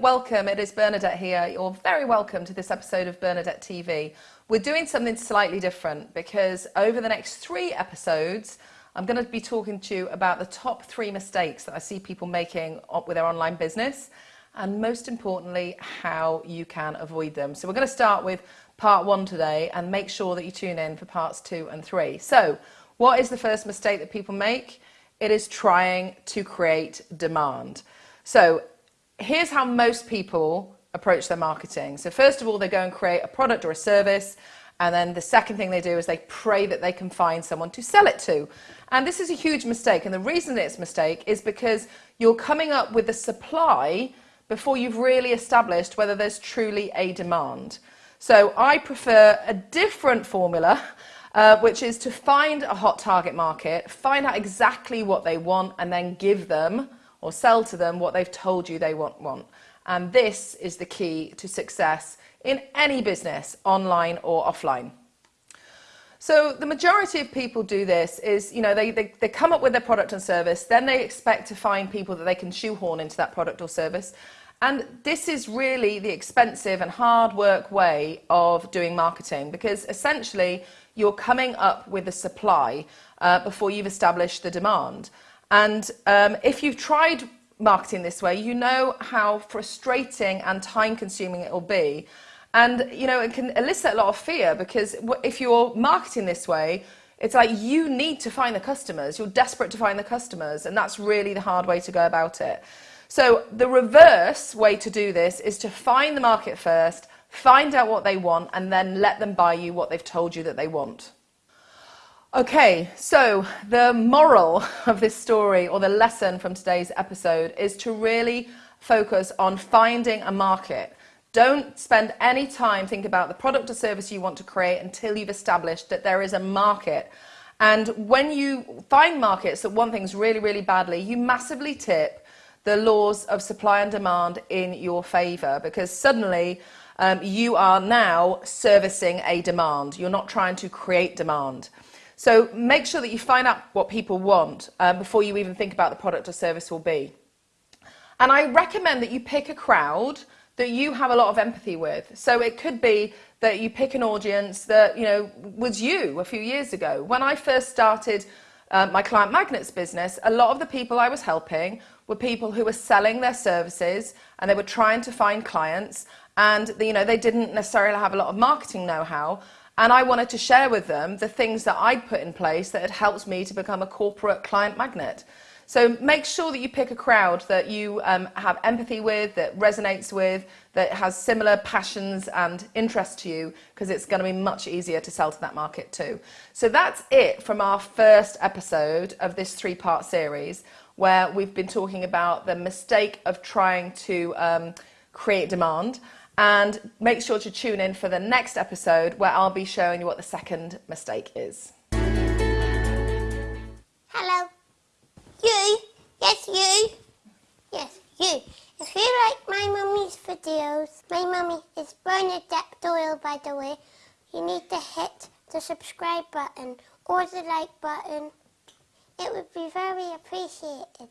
welcome. It is Bernadette here. You're very welcome to this episode of Bernadette TV. We're doing something slightly different because over the next three episodes, I'm going to be talking to you about the top three mistakes that I see people making with their online business and most importantly, how you can avoid them. So we're going to start with part one today and make sure that you tune in for parts two and three. So what is the first mistake that people make? It is trying to create demand. So here's how most people approach their marketing. So first of all, they go and create a product or a service. And then the second thing they do is they pray that they can find someone to sell it to. And this is a huge mistake. And the reason it's a mistake is because you're coming up with the supply before you've really established whether there's truly a demand. So I prefer a different formula, uh, which is to find a hot target market, find out exactly what they want, and then give them or sell to them what they've told you they want. want. And this is the key to success in any business, online or offline. So the majority of people do this is, you know, they, they, they come up with their product and service, then they expect to find people that they can shoehorn into that product or service. And this is really the expensive and hard work way of doing marketing because essentially you're coming up with a supply uh, before you've established the demand. And um, if you've tried marketing this way, you know how frustrating and time consuming it will be. And, you know, it can elicit a lot of fear because if you're marketing this way, it's like you need to find the customers. You're desperate to find the customers. And that's really the hard way to go about it. So the reverse way to do this is to find the market first, find out what they want, and then let them buy you what they've told you that they want. Okay, so the moral of this story or the lesson from today's episode is to really focus on finding a market. Don't spend any time thinking about the product or service you want to create until you've established that there is a market. And when you find markets that want things really, really badly, you massively tip the laws of supply and demand in your favor because suddenly um, you are now servicing a demand. You're not trying to create demand. So make sure that you find out what people want um, before you even think about the product or service will be. And I recommend that you pick a crowd that you have a lot of empathy with. So it could be that you pick an audience that, you know, was you a few years ago. When I first started uh, my client magnets business, a lot of the people I was helping were people who were selling their services and they were trying to find clients and, you know, they didn't necessarily have a lot of marketing know-how and I wanted to share with them the things that I'd put in place that had helped me to become a corporate client magnet. So make sure that you pick a crowd that you um, have empathy with, that resonates with, that has similar passions and interests to you, because it's going to be much easier to sell to that market too. So that's it from our first episode of this three-part series, where we've been talking about the mistake of trying to um, create demand and make sure to tune in for the next episode where I'll be showing you what the second mistake is. Hello. You? Yes, you? Yes, you. If you like my mummy's videos, my mummy is Bernadette Doyle, by the way, you need to hit the subscribe button or the like button. It would be very appreciated.